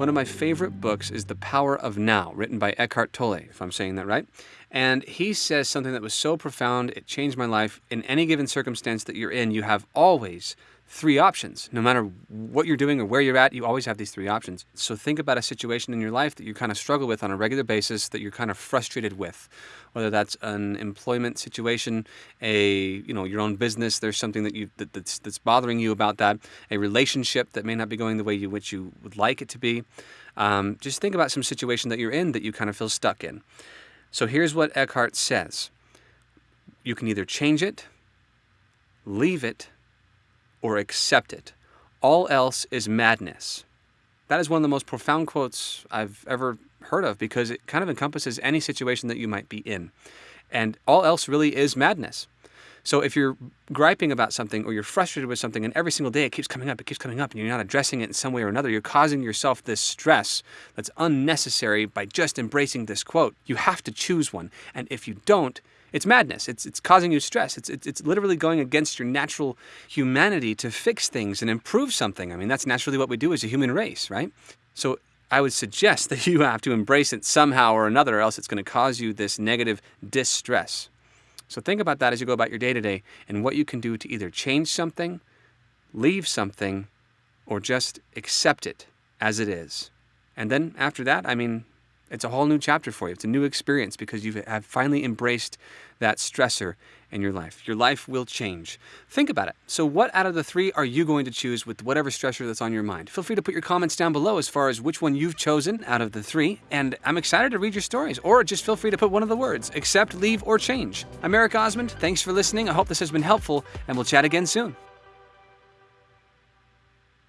One of my favorite books is The Power of Now, written by Eckhart Tolle, if I'm saying that right. And he says something that was so profound, it changed my life. In any given circumstance that you're in, you have always three options. No matter what you're doing or where you're at, you always have these three options. So think about a situation in your life that you kind of struggle with on a regular basis, that you're kind of frustrated with. Whether that's an employment situation, a you know your own business, there's something that you that, that's that's bothering you about that, a relationship that may not be going the way you which you would like it to be. Um, just think about some situation that you're in that you kind of feel stuck in. So here's what Eckhart says: You can either change it, leave it, or accept it. All else is madness. That is one of the most profound quotes I've ever heard of because it kind of encompasses any situation that you might be in. And all else really is madness. So if you're griping about something or you're frustrated with something and every single day it keeps coming up, it keeps coming up and you're not addressing it in some way or another, you're causing yourself this stress that's unnecessary by just embracing this quote. You have to choose one. And if you don't, it's madness. It's, it's causing you stress. It's, it's, it's literally going against your natural humanity to fix things and improve something. I mean, that's naturally what we do as a human race, right? So I would suggest that you have to embrace it somehow or another, or else it's going to cause you this negative distress. So think about that as you go about your day to day and what you can do to either change something, leave something, or just accept it as it is. And then after that, I mean, it's a whole new chapter for you. It's a new experience because you have finally embraced that stressor in your life. Your life will change. Think about it. So, what out of the three are you going to choose with whatever stressor that's on your mind? Feel free to put your comments down below as far as which one you've chosen out of the three. And I'm excited to read your stories. Or just feel free to put one of the words accept, leave, or change. I'm Eric Osmond. Thanks for listening. I hope this has been helpful, and we'll chat again soon.